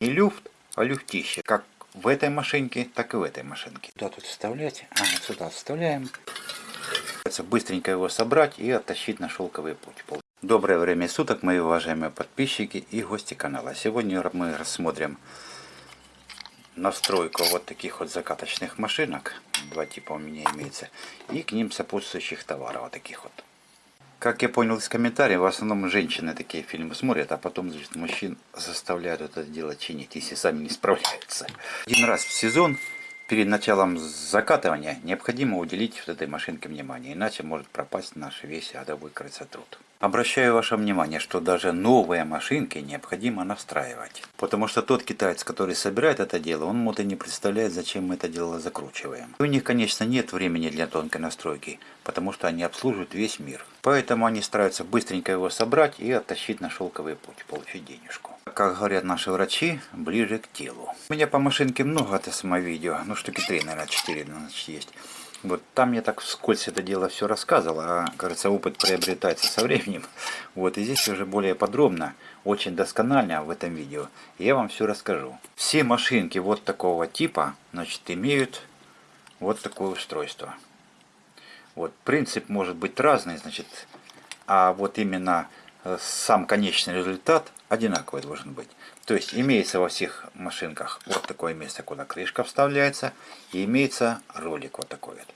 Не люфт, а люфтище. Как в этой машинке, так и в этой машинке. Куда тут вставлять? А, вот сюда вставляем. Быстренько его собрать и оттащить на шелковый путь. Доброе время суток, мои уважаемые подписчики и гости канала. Сегодня мы рассмотрим настройку вот таких вот закаточных машинок. Два типа у меня имеется. И к ним сопутствующих товаров вот таких вот. Как я понял из комментариев, в основном женщины такие фильмы смотрят, а потом значит, мужчин заставляют это дело чинить, если сами не справляются. Один раз в сезон перед началом закатывания необходимо уделить вот этой машинке внимание, иначе может пропасть наш весь адовый красотруд. Обращаю ваше внимание, что даже новые машинки необходимо настраивать. Потому что тот китаец, который собирает это дело, он может и не представляет, зачем мы это дело закручиваем. У них, конечно, нет времени для тонкой настройки, потому что они обслуживают весь мир. Поэтому они стараются быстренько его собрать и оттащить на шелковый путь, получить денежку. Как говорят наши врачи, ближе к телу. У меня по машинке много это самовидео, ну штуки 3, наверное, 4 значит, есть. Вот там я так вскользь это дело все рассказывал, а, кажется, опыт приобретается со временем. Вот, и здесь уже более подробно, очень досконально в этом видео я вам все расскажу. Все машинки вот такого типа, значит, имеют вот такое устройство. Вот, принцип может быть разный, значит, а вот именно э, сам конечный результат одинаковый должен быть. То есть имеется во всех машинках вот такое место, куда крышка вставляется, и имеется ролик вот такой вот.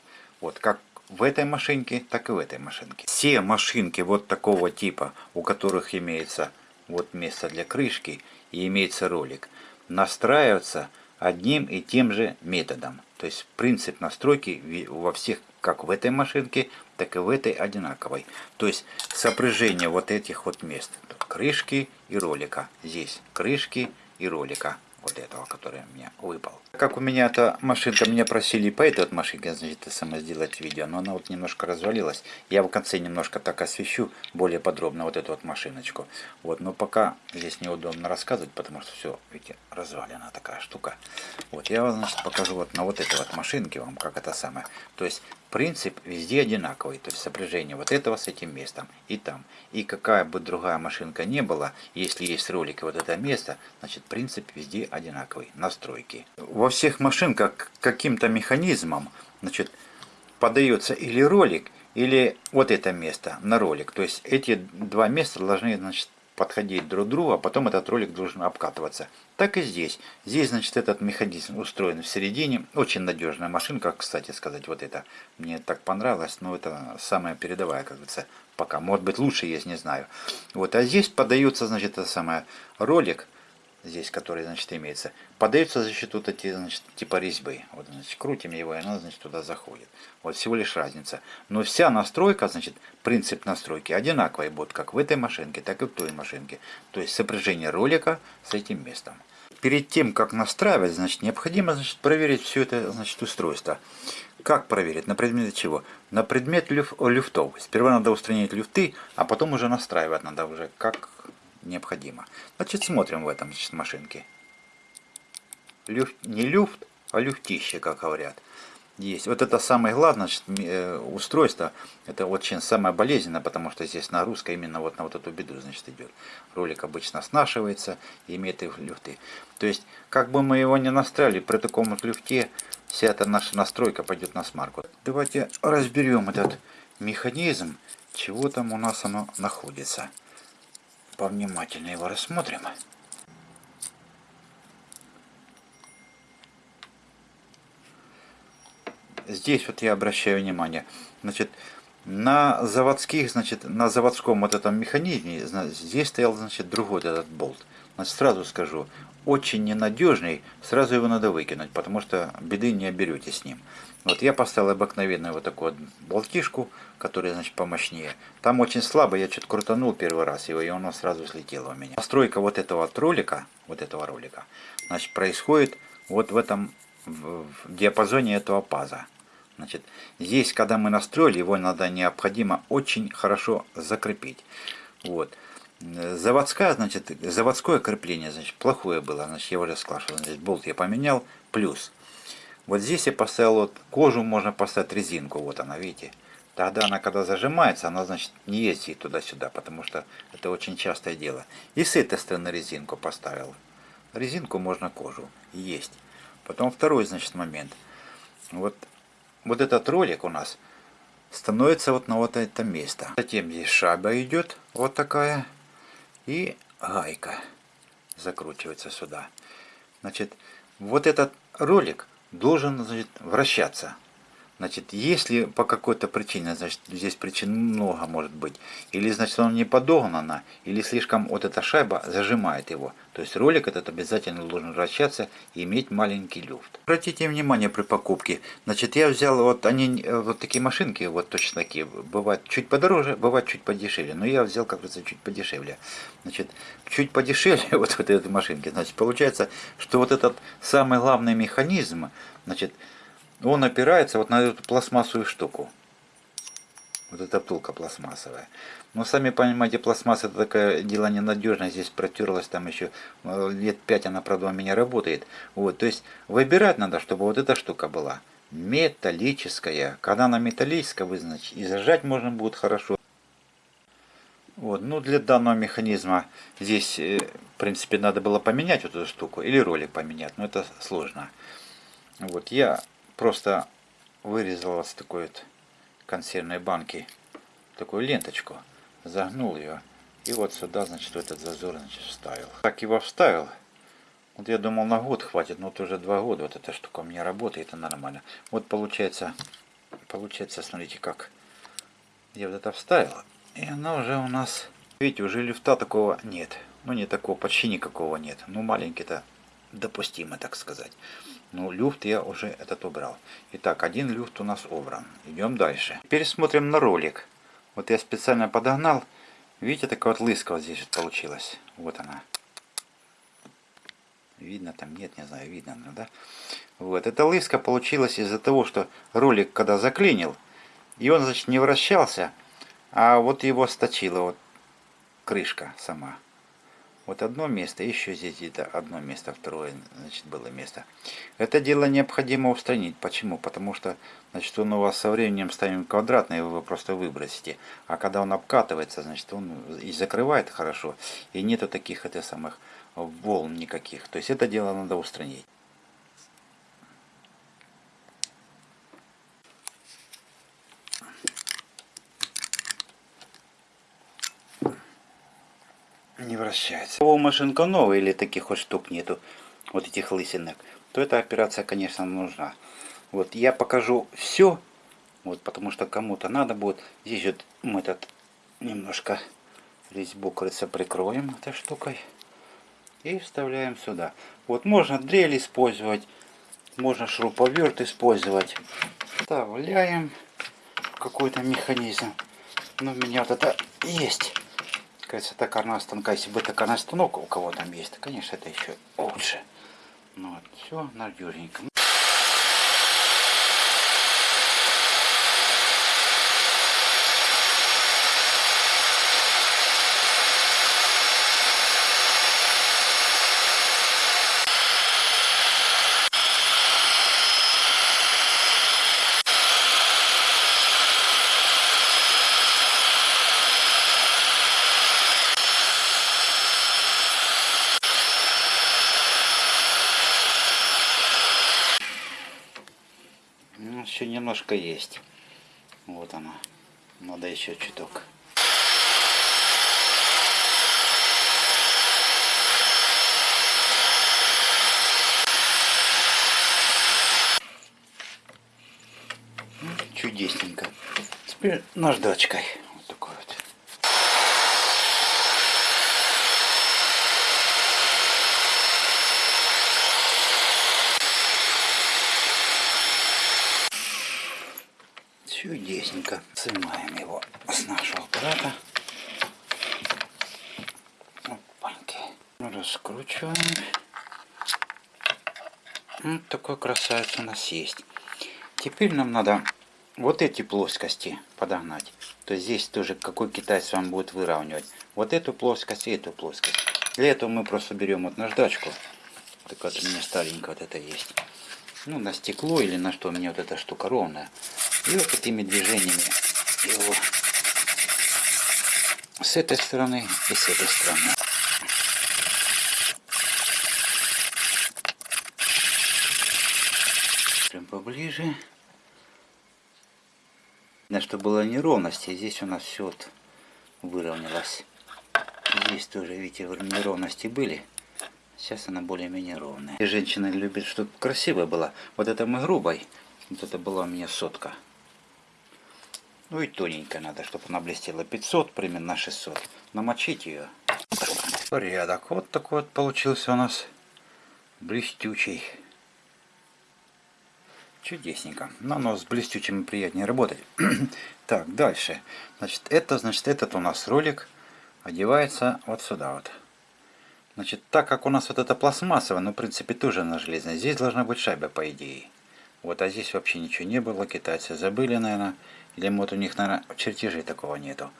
Вот как в этой машинке, так и в этой машинке. Все машинки вот такого типа, у которых имеется вот место для крышки и имеется ролик, настраиваются одним и тем же методом. То есть принцип настройки во всех, как в этой машинке, так и в этой одинаковой. То есть сопряжение вот этих вот мест. крышки и ролика. Здесь крышки и ролика вот этого, который меня выпал. Как у меня эта машинка, меня просили по этой вот машинке, значит, сама сделать видео, но она вот немножко развалилась. Я в конце немножко так освещу более подробно вот эту вот машиночку. Вот, но пока здесь неудобно рассказывать, потому что все, видите, развалена такая штука. Вот, я вам, значит, покажу вот на вот этой вот машинке вам, как это самое. То есть, принцип везде одинаковый, то есть сопряжение вот этого с этим местом и там. И какая бы другая машинка не была, если есть ролик и вот это место, значит принцип везде одинаковый, настройки. Во всех машинках каким-то механизмом значит, подается или ролик, или вот это место на ролик. То есть эти два места должны значит, подходить друг к другу, а потом этот ролик должен обкатываться. Так и здесь. Здесь, значит, этот механизм устроен в середине. Очень надежная машинка, кстати сказать, вот это. Мне так понравилось, но это самая передовая, как говорится, пока. Может быть, лучше есть, не знаю. Вот, а здесь подается, значит, это самое ролик здесь, который, значит, имеется, подается за счет вот эти, значит, типа резьбы. Вот, значит, крутим его, и оно, значит, туда заходит. Вот всего лишь разница. Но вся настройка, значит, принцип настройки одинаковый будет как в этой машинке, так и в той машинке. То есть сопряжение ролика с этим местом. Перед тем, как настраивать, значит, необходимо, значит, проверить все это, значит, устройство. Как проверить? На предмет чего? На предмет люф люфтов. Сперва надо устранить люфты, а потом уже настраивать надо уже, как необходимо. Значит, смотрим в этом значит, машинке. Люфт, не люфт, а люфтище, как говорят. Есть. Вот это самое главное значит, э, устройство. Это очень самое болезненное, потому что здесь нагрузка именно вот на вот эту беду значит, идет. Ролик обычно снашивается и имеет их люфты. То есть, как бы мы его не настраивали, при таком вот люфте вся эта наша настройка пойдет на смарку. Давайте разберем этот механизм, чего там у нас оно находится повнимательнее его рассмотрим. Здесь вот я обращаю внимание, значит, на заводских, значит, на заводском вот этом механизме, здесь стоял, значит, другой этот болт. Сразу скажу, очень ненадежный, сразу его надо выкинуть, потому что беды не оберете с ним. Вот я поставил обыкновенную вот такую вот болтишку, которая, значит, помощнее. Там очень слабо, я что-то крутанул первый раз его, и оно сразу слетело у меня. Настройка вот этого ролика, вот этого ролика, значит, происходит вот в этом, в диапазоне этого паза. Значит, здесь, когда мы настроили, его надо необходимо очень хорошо закрепить. Вот. Заводское, значит, заводское крепление, значит, плохое было, значит, я уже сказал, что значит, болт я поменял, плюс. Вот здесь я поставил вот кожу, можно поставить резинку, вот она, видите. Тогда она, когда зажимается, она, значит, не ездит туда-сюда, потому что это очень частое дело. И с этой стороны резинку поставил. резинку, можно кожу. Есть. Потом второй, значит, момент. Вот, вот этот ролик у нас становится вот на вот это место. Затем здесь шаба идет, вот такая. И гайка закручивается сюда. Значит, вот этот ролик должен значит, вращаться. Значит, если по какой-то причине, значит, здесь причин много может быть, или, значит, он не подогнано, или слишком вот эта шайба зажимает его. То есть ролик этот обязательно должен вращаться и иметь маленький люфт. Обратите внимание при покупке, значит, я взял вот они, вот такие машинки, вот точно такие, бывают чуть подороже, бывают чуть подешевле, но я взял, как говорится, чуть подешевле. Значит, чуть подешевле вот, вот этой машинки, значит, получается, что вот этот самый главный механизм, значит, он опирается вот на эту пластмассовую штуку. Вот эта втулка пластмассовая. Но сами понимаете, пластмасса это такое дело ненадежное. Здесь протерлась там еще э, лет пять она, правда, у меня работает. Вот, то есть выбирать надо, чтобы вот эта штука была металлическая. Когда она металлическая, вы, значит, и зажать можно будет хорошо. Вот, ну для данного механизма здесь, э, в принципе, надо было поменять вот эту штуку или ролик поменять, но это сложно. Вот, я просто вырезал с такой вот консервной банки такую ленточку, загнул ее и вот сюда, значит, в этот зазор, значит, вставил. Так его вставил. Вот я думал на год хватит, но вот уже два года вот эта штука у меня работает, это нормально. Вот получается, получается, смотрите как. Я вот это вставил, и она уже у нас, видите, уже люфта такого нет. Ну не такого, почти никакого нет. Ну маленький-то допустимо, так сказать. Но люфт я уже этот убрал. Итак, один люфт у нас убран. Идем дальше. Теперь смотрим на ролик. Вот я специально подогнал. Видите, такая вот лыска вот здесь вот получилась. Вот она. Видно там? Нет, не знаю, видно, да? Вот, эта лыска получилась из-за того, что ролик когда заклинил, и он, значит, не вращался, а вот его сточила вот крышка сама. Вот одно место, еще здесь где-то одно место, второе, значит, было место. Это дело необходимо устранить. Почему? Потому что, значит, он у вас со временем станет квадратный, вы его просто выбросите. А когда он обкатывается, значит, он и закрывает хорошо, и нету таких, это самых, волн никаких. То есть это дело надо устранить. Не вращается. У машинка новая или таких вот штук нету, вот этих лысинок, то эта операция, конечно, нужна. Вот я покажу все, вот потому что кому-то надо будет. Здесь вот мы этот немножко резьбу, кажется, прикроем этой штукой и вставляем сюда. Вот можно дрель использовать, можно шуруповерт использовать. Вставляем какой-то механизм. Но у меня вот это есть кажется, токарного станка, если бы токарный станок у кого там есть, то, конечно, это еще лучше. Ну вот, все надежненько. еще немножко есть. Вот она. Надо еще чуток. Чудесненько. Теперь наждачкой. чудесненько. Снимаем его с нашего аппарата. Опаньки. Раскручиваем. Вот такой красавец у нас есть. Теперь нам надо вот эти плоскости подогнать. То есть здесь тоже какой китайец вам будет выравнивать. Вот эту плоскость и эту плоскость. Для этого мы просто берем вот наждачку. Такая вот у меня старенькая вот это есть. Ну, на стекло или на что у меня вот эта штука ровная. И вот такими движениями его с этой стороны и с этой стороны. Поближе. Видно, что было неровности. Здесь у нас все вот выровнялось. Здесь тоже, видите, неровности были. Сейчас она более-менее ровная. И женщина любит, чтобы красивая была. Вот это мы грубой. Вот это была у меня сотка. Ну и тоненькая надо, чтобы она блестела. 500, примерно 600. Намочить ее. Порядок. Вот такой вот получился у нас блестючий. Чудесненько. Но, но с блестючим приятнее работать. так, дальше. Значит, это, значит, этот у нас ролик одевается вот сюда вот. Значит, так как у нас вот это пластмассовое, ну, в принципе, тоже на железной, здесь должна быть шайба, по идее. Вот, а здесь вообще ничего не было, китайцы забыли, наверное. Или вот у них, наверное, чертежей такого нету.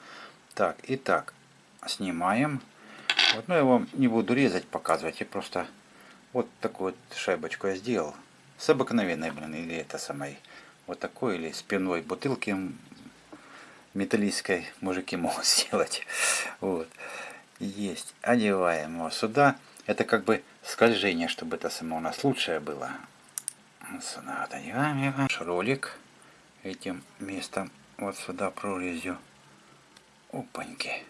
Так, итак, снимаем. Вот, ну, я вам не буду резать, показывать, я просто вот такую вот шайбочку я сделал. С обыкновенной, блин, или это самой, вот такой, или спиной бутылки металлической мужики могут сделать. Вот. Есть. Одеваем его сюда. Это как бы скольжение, чтобы это само у нас лучшее было. Сюда вот одеваем его. Ролик этим местом вот сюда прорезью. Опаньки.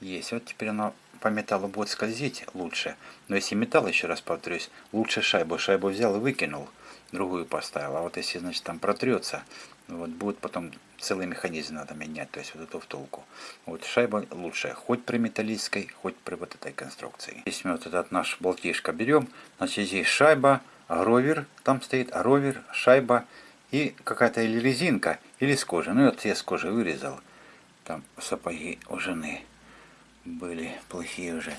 Есть. Вот теперь оно по металлу будет скользить лучше. Но если металл, еще раз повторюсь, лучше шайбу. Шайбу взял и выкинул, другую поставил. А вот если, значит, там протрется, вот будет потом целый механизм надо менять, то есть вот эту втулку. Вот шайба лучшая, хоть при металлической, хоть при вот этой конструкции. Здесь мы вот этот наш болтишко берем, значит здесь шайба, гровер, там стоит гровер, шайба и какая-то или резинка, или с кожи. Ну вот я с кожи вырезал, там сапоги у жены были плохие уже.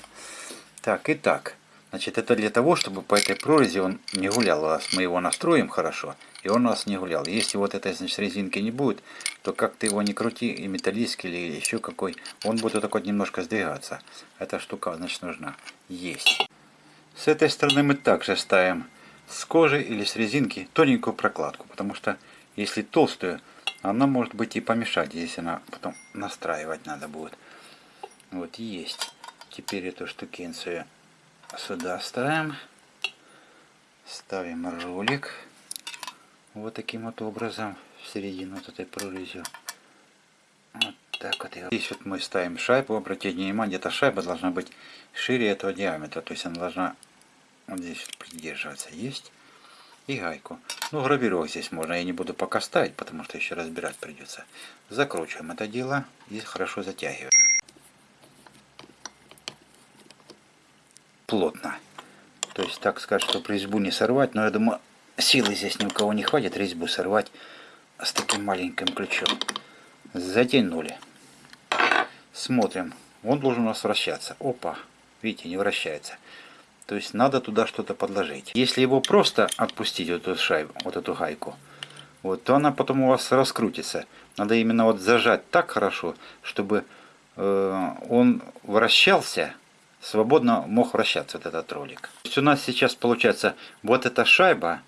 Так, и так. Значит, это для того, чтобы по этой прорези он не гулял. Мы его настроим хорошо, и он у нас не гулял. Если вот этой значит, резинки не будет, то как ты его не крути, и металлический или еще какой, он будет вот так вот немножко сдвигаться. Эта штука, значит, нужна. Есть. С этой стороны мы также ставим с кожи или с резинки тоненькую прокладку, потому что если толстую, она может быть и помешать, если она потом настраивать надо будет. Вот есть. Теперь эту штукенцию сюда ставим. Ставим ролик. Вот таким вот образом в середину вот этой прорезью. Вот так вот. Здесь вот мы ставим шайбу. Обратите внимание, эта шайба должна быть шире этого диаметра. То есть она должна вот здесь вот придерживаться. Есть. И гайку. Ну, гравировок здесь можно. Я не буду пока ставить, потому что еще разбирать придется. Закручиваем это дело и хорошо затягиваем. Плотно. То есть, так сказать, чтобы резьбу не сорвать. Но я думаю, силы здесь ни у кого не хватит резьбу сорвать с таким маленьким ключом. Затянули. Смотрим. Он должен у нас вращаться. Опа. Видите, не вращается. То есть надо туда что-то подложить. Если его просто отпустить, вот эту шайбу, вот эту гайку, вот, то она потом у вас раскрутится. Надо именно вот зажать так хорошо, чтобы э, он вращался свободно мог вращаться вот этот ролик. То есть у нас сейчас получается вот эта шайба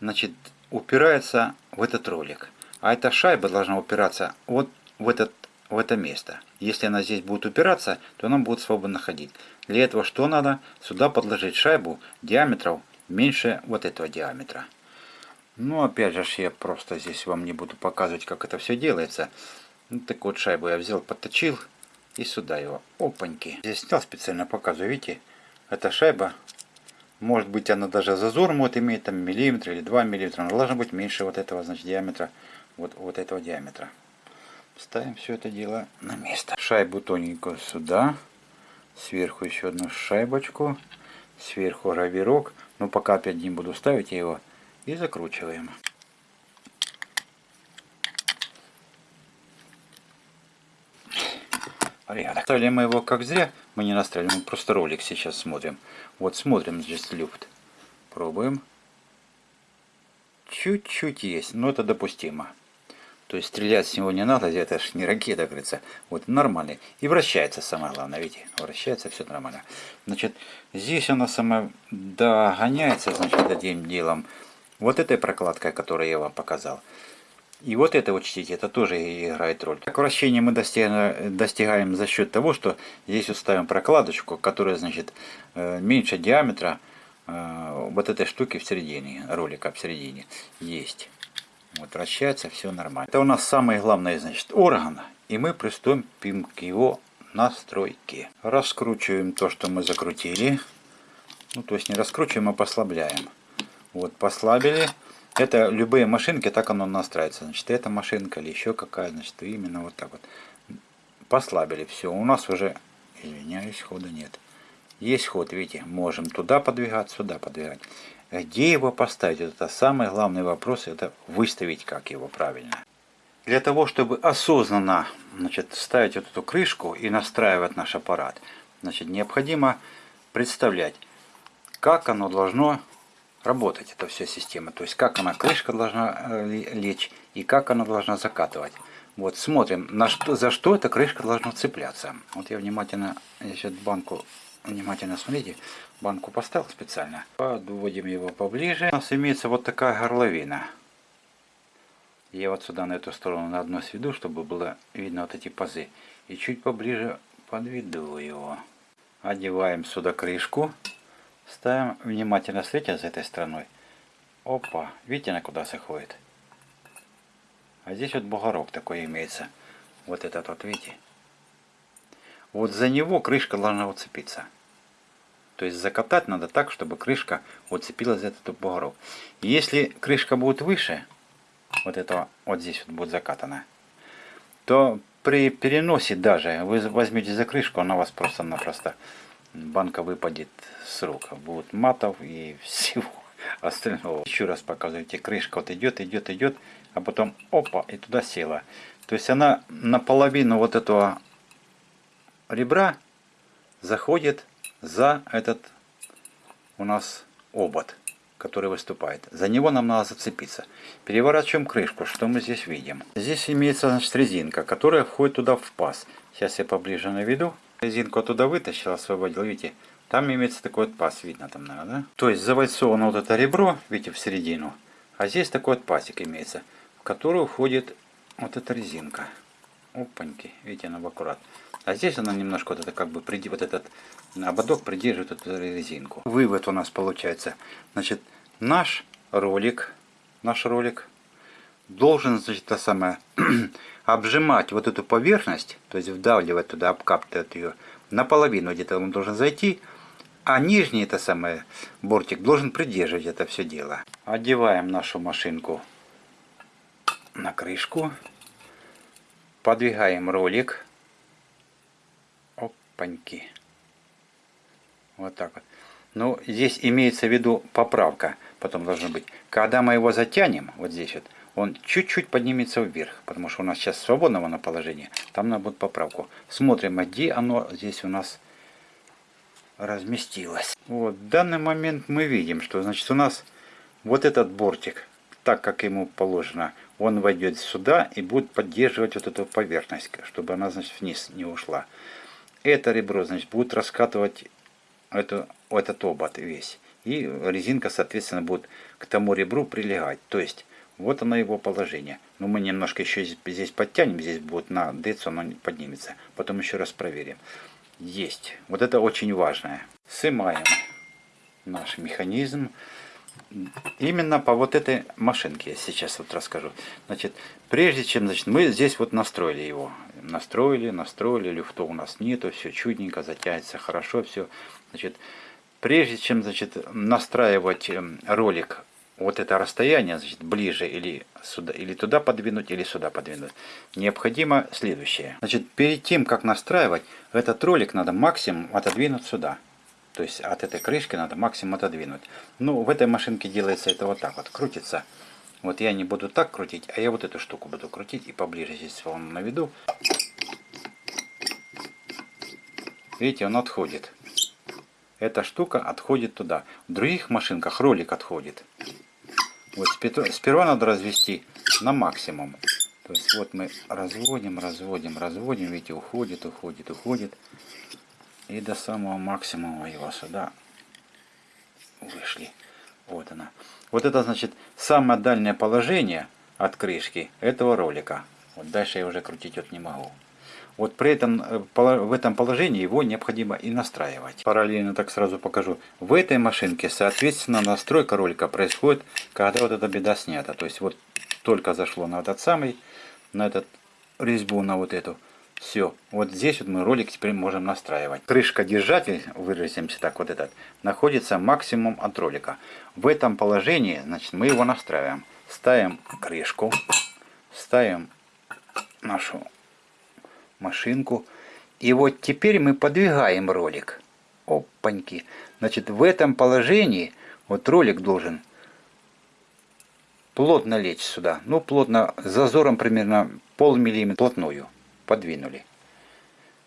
значит, упирается в этот ролик. А эта шайба должна упираться вот в, этот, в это место. Если она здесь будет упираться, то она будет свободно ходить. Для этого что надо? Сюда подложить шайбу диаметров меньше вот этого диаметра. Ну, опять же, я просто здесь вам не буду показывать, как это все делается. Ну, так вот шайбу я взял, подточил и сюда его. Опаньки. Здесь снял специально показываю, видите, эта шайба, может быть она даже зазор может иметь там миллиметр или 2 миллиметра, она должна быть меньше вот этого значит диаметра, вот, вот этого диаметра. Ставим все это дело на место. Шайбу тоненькую сюда, сверху еще одну шайбочку, сверху гравирок, но пока опять не буду ставить я его, и закручиваем. Порядок. Ставили мы его как зря, мы не настраиваем, мы просто ролик сейчас смотрим. Вот смотрим здесь люфт. Пробуем. Чуть-чуть есть, но это допустимо. То есть стрелять с него не надо, это же не ракета, говорится. Вот нормальный. И вращается самое главное, видите, вращается все нормально. Значит, здесь она сама догоняется, значит, этим делом. Вот этой прокладкой, которую я вам показал. И вот это учтите, это тоже играет роль. Так вращение мы достигаем, за счет того, что здесь вот ставим прокладочку, которая значит э, меньше диаметра э, вот этой штуки в середине, ролика в середине есть. Вот вращается, все нормально. Это у нас самый главный, значит, орган. И мы приступим к его настройке. Раскручиваем то, что мы закрутили. Ну, то есть не раскручиваем, а послабляем. Вот, послабили. Это любые машинки, так оно настраивается. Значит, эта машинка или еще какая, значит, именно вот так вот. Послабили, все. У нас уже, извиняюсь, хода нет. Есть ход, видите, можем туда подвигать, сюда подвигать. Где его поставить? Это самый главный вопрос, это выставить как его правильно. Для того, чтобы осознанно значит, ставить вот эту крышку и настраивать наш аппарат, значит, необходимо представлять, как оно должно работать, эта вся система. То есть, как она, крышка должна э, лечь и как она должна закатывать. Вот, смотрим, на что, за что эта крышка должна цепляться. Вот я внимательно, сейчас банку, внимательно смотрите, банку поставил специально. Подводим его поближе. У нас имеется вот такая горловина. Я вот сюда на эту сторону на одну сведу, чтобы было видно вот эти пазы. И чуть поближе подведу его. Одеваем сюда крышку. Ставим внимательно смотрите за этой стороной. Опа, видите, она куда заходит. А здесь вот бугорок такой имеется. Вот этот вот, видите. Вот за него крышка должна уцепиться. То есть закатать надо так, чтобы крышка уцепилась за этот бугорок. Если крышка будет выше, вот этого, вот здесь вот будет закатана, то при переносе даже, вы возьмете за крышку, она вас просто-напросто, банка выпадет с рук. Будет матов и всего остального. Еще раз показывайте, крышка вот идет, идет, идет, а потом опа, и туда села. То есть она наполовину вот этого ребра заходит за этот у нас обод, который выступает. За него нам надо зацепиться. Переворачиваем крышку. Что мы здесь видим? Здесь имеется значит, резинка, которая входит туда в паз. Сейчас я поближе наведу. Резинку оттуда вытащил, освободил. Видите, там имеется такой вот паз. Видно там, наверное, да? То есть завальцовано вот это ребро, видите, в середину. А здесь такой вот пазик имеется, в который входит вот эта резинка. Опаньки, видите, она аккурат. А здесь она немножко вот это как бы вот этот ободок придерживает эту резинку. Вывод у нас получается. Значит, наш ролик, наш ролик должен, значит, то самое, обжимать вот эту поверхность, то есть вдавливать туда, обкапывать ее, наполовину где-то он должен зайти, а нижний, это самое, бортик должен придерживать это все дело. Одеваем нашу машинку на крышку, подвигаем ролик, опаньки. Вот так вот. Ну, здесь имеется в виду поправка, потом должно быть. Когда мы его затянем, вот здесь вот, он чуть-чуть поднимется вверх, потому что у нас сейчас свободного на положение, там надо будет поправку. Смотрим, а где оно здесь у нас разместилось. Вот, в данный момент мы видим, что значит у нас вот этот бортик, так как ему положено, он войдет сюда и будет поддерживать вот эту поверхность, чтобы она значит вниз не ушла. Это ребро значит будет раскатывать эту, этот обод весь. И резинка, соответственно, будет к тому ребру прилегать. То есть, вот оно его положение. Но мы немножко еще здесь подтянем, здесь будет на децу оно поднимется. Потом еще раз проверим. Есть. Вот это очень важное. Снимаем наш механизм. Именно по вот этой машинке я сейчас вот расскажу. Значит, прежде чем, значит, мы здесь вот настроили его. Настроили, настроили, люфта у нас нету, все чудненько, затянется хорошо, все. Значит, прежде чем значит, настраивать эм, ролик вот это расстояние, значит, ближе или сюда, или туда подвинуть, или сюда подвинуть, необходимо следующее. Значит, перед тем, как настраивать, этот ролик надо максимум отодвинуть сюда. То есть от этой крышки надо максимум отодвинуть. Ну, в этой машинке делается это вот так вот, крутится. Вот я не буду так крутить, а я вот эту штуку буду крутить и поближе здесь вам наведу. Видите, он отходит эта штука отходит туда. В других машинках ролик отходит. Вот сперва надо развести на максимум. То есть вот мы разводим, разводим, разводим, видите, уходит, уходит, уходит. И до самого максимума его сюда вышли. Вот она. Вот это значит самое дальнее положение от крышки этого ролика. Вот дальше я уже крутить вот не могу. Вот при этом, э, в этом положении его необходимо и настраивать. Параллельно так сразу покажу. В этой машинке, соответственно, настройка ролика происходит, когда вот эта беда снята. То есть вот только зашло на этот самый, на этот резьбу, на вот эту. Все, вот здесь вот мы ролик теперь можем настраивать. Крышка держатель, выразимся так, вот этот, находится максимум от ролика. В этом положении, значит, мы его настраиваем. Ставим крышку, ставим нашу машинку. И вот теперь мы подвигаем ролик. Опаньки. Значит, в этом положении вот ролик должен плотно лечь сюда. Ну, плотно, зазором примерно полмиллиметра плотную подвинули.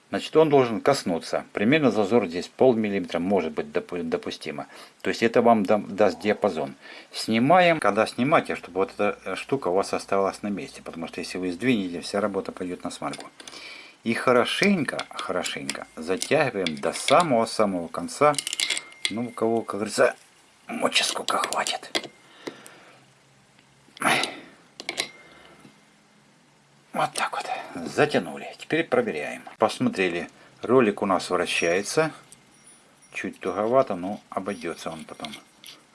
Значит, он должен коснуться. Примерно зазор здесь полмиллиметра может быть допустимо. То есть это вам даст диапазон. Снимаем. Когда снимаете, чтобы вот эта штука у вас оставалась на месте. Потому что если вы сдвинете, вся работа пойдет на смарку. И хорошенько, хорошенько затягиваем до самого-самого конца. Ну, у кого, как говорится, мочи сколько хватит. Вот так вот. Затянули. Теперь проверяем. Посмотрели. Ролик у нас вращается. Чуть туговато, но обойдется он потом.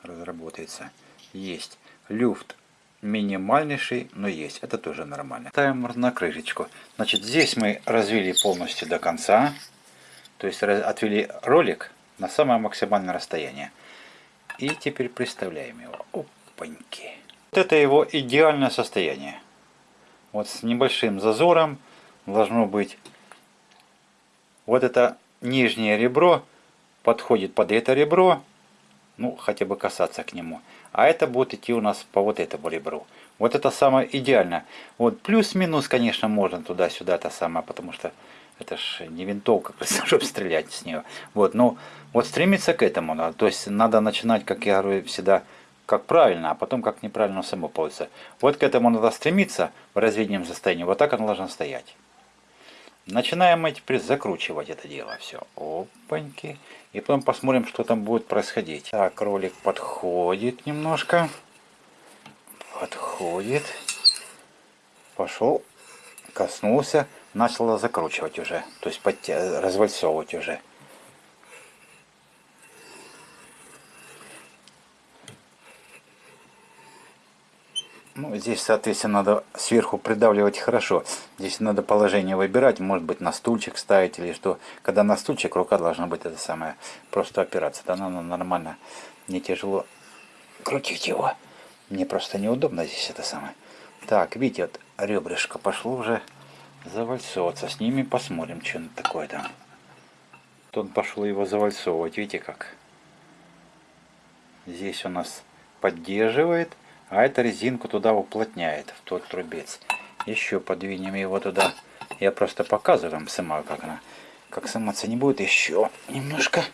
Разработается. Есть. Люфт минимальнейший, но есть. Это тоже нормально. Ставим на крышечку. Значит, здесь мы развили полностью до конца. То есть отвели ролик на самое максимальное расстояние. И теперь представляем его. Опаньки. Вот это его идеальное состояние. Вот с небольшим зазором должно быть вот это нижнее ребро подходит под это ребро, ну хотя бы касаться к нему. А это будет идти у нас по вот этому ребру. Вот это самое идеальное. Вот плюс-минус, конечно, можно туда-сюда это самое, потому что это ж не винтовка, чтобы стрелять с нее. Вот, но вот стремиться к этому надо. То есть надо начинать, как я говорю всегда, как правильно, а потом как неправильно само получится. Вот к этому надо стремиться в разведенном состоянии. Вот так оно должно стоять. Начинаем мы теперь закручивать это дело. Все. Опаньки. И потом посмотрим, что там будет происходить. Так, ролик подходит немножко. Подходит. Пошел. Коснулся. Начало закручивать уже. То есть развальцовывать уже. Ну, здесь, соответственно, надо сверху придавливать хорошо. Здесь надо положение выбирать, может быть, на стульчик ставить или что. Когда на стульчик, рука должна быть это самое, просто опираться. Тогда надо нормально, не тяжело крутить его. Мне просто неудобно здесь это самое. Так, видите, вот ребрышко пошло уже завальцовываться. С ними посмотрим, что такое там. Тут пошел его завальцовывать, видите как. Здесь у нас поддерживает а эта резинку туда уплотняет, в тот трубец. Еще подвинем его туда. Я просто показываю вам сама, как она. Как сниматься не будет, еще немножко.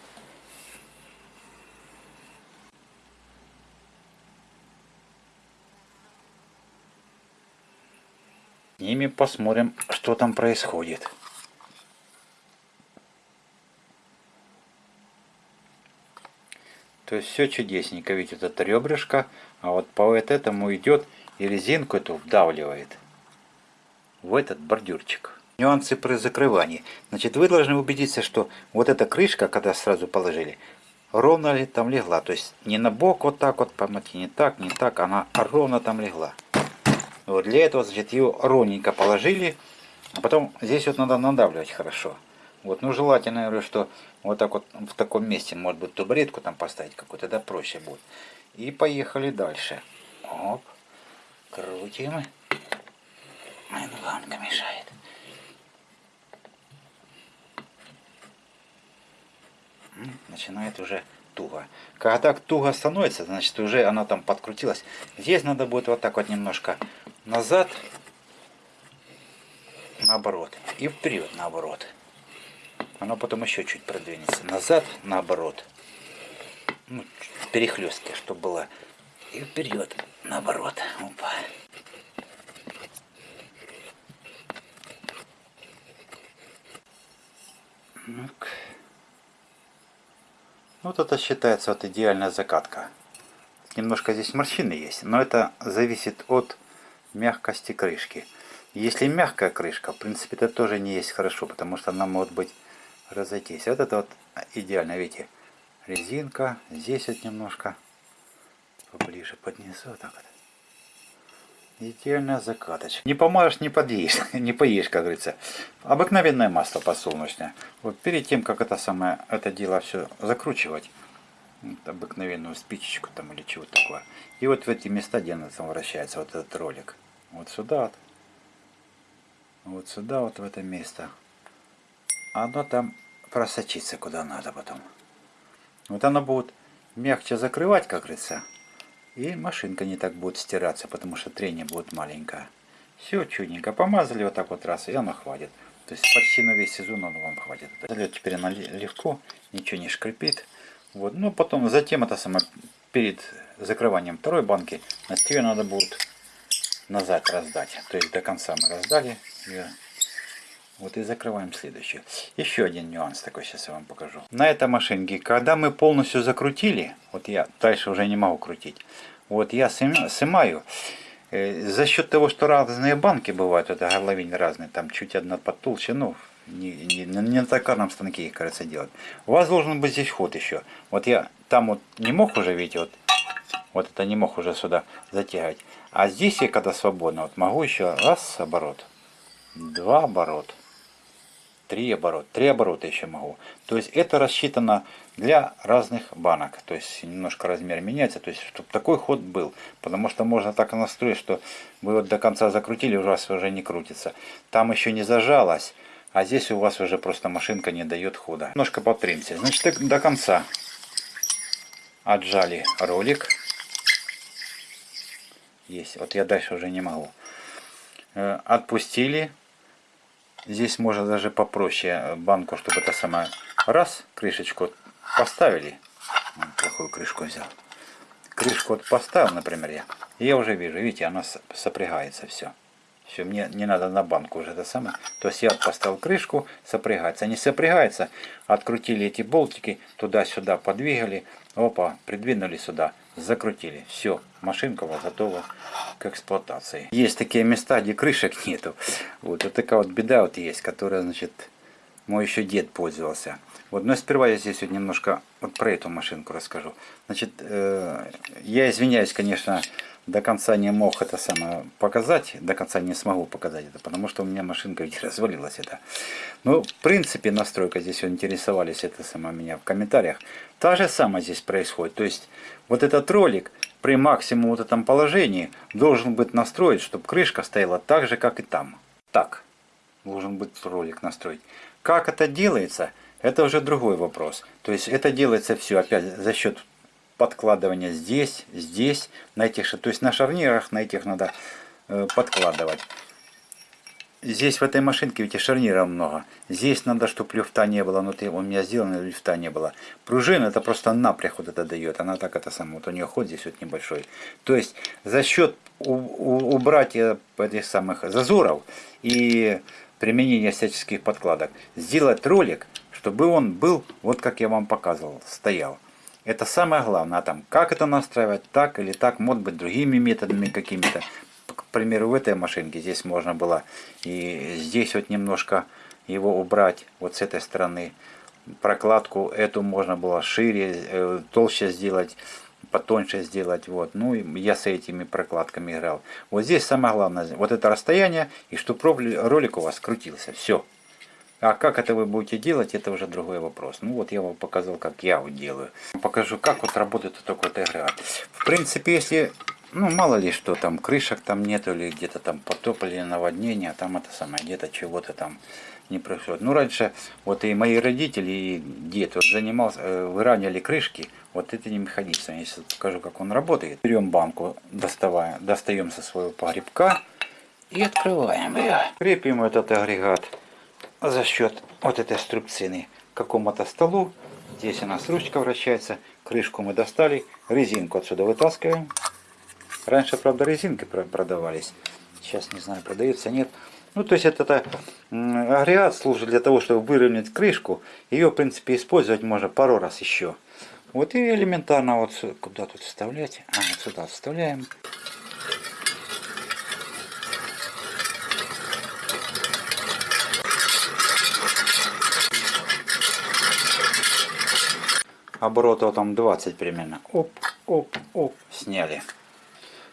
Ними посмотрим, что там происходит. То есть все чудесненько, видите, вот это ребрышко, а вот по вот этому идет и резинку эту вдавливает в этот бордюрчик. Нюансы при закрывании. Значит, вы должны убедиться, что вот эта крышка, когда сразу положили, ровно ли там легла. То есть не на бок вот так вот, помните, не так, не так, она ровно там легла. Вот для этого, значит, ее ровненько положили, а потом здесь вот надо надавливать хорошо. Вот, ну желательно, говорю, что вот так вот в таком месте, может быть, табуретку там поставить какую-то, да, проще будет. И поехали дальше. Оп, крутим. Ай, ламка мешает. Начинает уже туго. Когда так туго становится, значит уже она там подкрутилась. Здесь надо будет вот так вот немножко назад, наоборот, и вперед, наоборот оно потом еще чуть продвинется. Назад, наоборот. Ну, перехлестки, чтобы было. И вперед, наоборот. Опа. Ну-ка. Вот это считается вот идеальная закатка. Немножко здесь морщины есть, но это зависит от мягкости крышки. Если мягкая крышка, в принципе, это тоже не есть хорошо, потому что она может быть разойтись. Вот это вот идеально, видите, резинка. Здесь вот немножко поближе поднесу. Так вот. Идеальная закаточка. Не помажешь, не подъешь, не поешь, как говорится. Обыкновенное масло подсолнечное. Вот перед тем, как это самое, это дело все закручивать, вот, обыкновенную спичечку там или чего такое. И вот в эти места, где она там вращается, вот этот ролик. Вот сюда вот вот сюда, вот в это место. Оно там просочится куда надо потом. Вот оно будет мягче закрывать, как говорится. И машинка не так будет стираться, потому что трение будет маленькое. Все чудненько. Помазали вот так вот раз, и оно хватит. То есть почти на весь сезон оно вам хватит. Залет теперь она легко, ничего не шкрипит. Вот. Но потом, затем это самое, перед закрыванием второй банки, на тебе надо будет назад раздать. То есть до конца мы раздали. И вот и закрываем следующую. Еще один нюанс такой сейчас я вам покажу. На этой машинке, когда мы полностью закрутили, вот я дальше уже не могу крутить, вот я снимаю, э, за счет того, что разные банки бывают, это горловины разные, там чуть одна потолще, ну, не, не, не на токарном станке их, кажется, делать. У вас должен быть здесь ход еще. Вот я там вот не мог уже, видите, вот, вот это не мог уже сюда затягивать. А здесь я когда свободно, вот могу еще раз оборот, два оборот, три оборот, три оборота еще могу. То есть это рассчитано для разных банок. То есть немножко размер меняется, то есть чтобы такой ход был. Потому что можно так настроить, что вы вот до конца закрутили, у вас уже не крутится. Там еще не зажалось, а здесь у вас уже просто машинка не дает хода. Немножко подпримся. Значит до конца отжали ролик есть. Вот я дальше уже не могу. Э, отпустили. Здесь можно даже попроще банку, чтобы это самое раз, крышечку поставили. Плохую крышку взял. Крышку вот поставил, например, я. И я уже вижу, видите, она сопрягается все. Все, мне не надо на банку уже это самое. То есть я поставил крышку, сопрягается. Не сопрягается, открутили эти болтики, туда-сюда подвигали. Опа, придвинули сюда закрутили. Все, машинка у вас готова к эксплуатации. Есть такие места, где крышек нету. Вот, вот такая вот беда вот есть, которая, значит, мой еще дед пользовался. Вот, но сперва я здесь вот немножко вот про эту машинку расскажу. Значит, э, я извиняюсь, конечно, до конца не мог это самое показать, до конца не смогу показать это, потому что у меня машинка ведь развалилась это. Ну, в принципе, настройка здесь интересовались это самое меня в комментариях. Та же самое здесь происходит. То есть, вот этот ролик при максимум вот этом положении должен быть настроен, чтобы крышка стояла так же, как и там. Так, должен быть ролик настроить. Как это делается, это уже другой вопрос. То есть, это делается все опять за счет подкладывания здесь, здесь, на этих, то есть на шарнирах, на этих надо э, подкладывать. Здесь в этой машинке ведь шарниров много. Здесь надо, чтобы люфта не было. Внутри у меня сделано, люфта не было. Пружина это просто напряг вот это дает. Она так это самое. Вот у нее ход здесь вот небольшой. То есть за счет убрать э, этих самых зазоров и применения всяческих подкладок, сделать ролик, чтобы он был, вот как я вам показывал, стоял. Это самое главное. А там, как это настраивать, так или так, может быть, другими методами какими-то. К примеру, в этой машинке здесь можно было и здесь вот немножко его убрать, вот с этой стороны. Прокладку эту можно было шире, э, толще сделать, потоньше сделать. Вот. Ну, я с этими прокладками играл. Вот здесь самое главное, вот это расстояние, и чтобы ролик у вас крутился. Все. А как это вы будете делать, это уже другой вопрос. Ну вот я вам показал, как я вот делаю. Покажу, как вот работает вот такой вот агрегат. В принципе, если, ну мало ли что там, крышек там нету, или где-то там потоп или наводнение, а там это самое, где-то чего-то там не происходит. Ну раньше вот и мои родители, и дед вот занимался, э, выравнивали крышки вот этим механизмом. Если покажу, как он работает. Берем банку, доставая, достаем со своего погребка и открываем ее. Крепим этот агрегат за счет вот этой струбцины к какому-то столу. Здесь у нас ручка вращается, крышку мы достали, резинку отсюда вытаскиваем. Раньше, правда, резинки продавались. Сейчас не знаю, продаются, нет. Ну, то есть это, это агрегат служит для того, чтобы выровнять крышку. Ее, в принципе, использовать можно пару раз еще. Вот и элементарно вот куда тут вставлять. А, вот сюда вставляем. Оборотов там 20 примерно. Оп, оп, оп, сняли.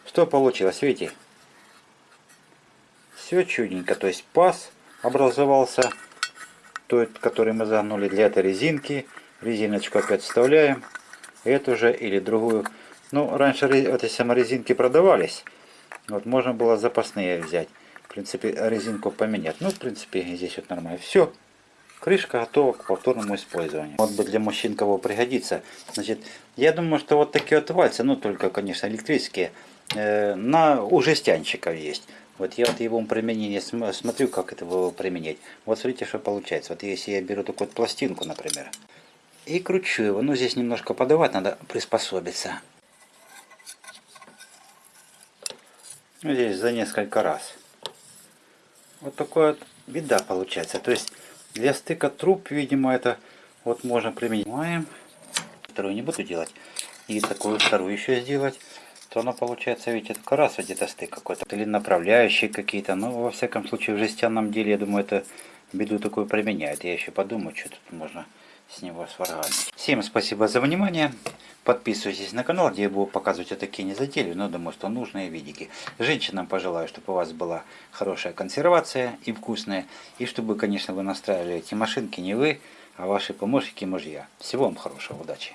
Что получилось, видите? Все чудненько, то есть паз образовался, тот, который мы загнули для этой резинки. Резиночку опять вставляем. Эту же или другую. Ну, раньше эти саморезинки продавались. Вот можно было запасные взять. В принципе, резинку поменять. Ну, в принципе, здесь вот нормально. Все. Крышка готова к повторному использованию. Вот бы для мужчин кого пригодится. Значит, я думаю, что вот такие вот вальцы, ну только, конечно, электрические, на у жестянщиков есть. Вот я вот его применение смотрю, как это его применять. Вот смотрите, что получается. Вот если я беру такую вот пластинку, например, и кручу его. Ну, здесь немножко подавать, надо приспособиться. Ну, здесь за несколько раз. Вот такой вот беда получается. То есть для стыка труб, видимо, это вот можно применить. Вторую не буду делать. И такую вторую еще сделать. То оно получается, видите, только раз где-то стык какой-то. Или направляющие какие-то. Но во всяком случае в жестяном деле, я думаю, это беду такую применяет. Я еще подумаю, что тут можно с него сварганить. Всем спасибо за внимание. Подписывайтесь на канал, где я буду показывать вот такие незатейливые, но думаю, что нужные видики. Женщинам пожелаю, чтобы у вас была хорошая консервация и вкусная. И чтобы, конечно, вы настраивали эти машинки не вы, а ваши помощники мужья. Всего вам хорошего, удачи!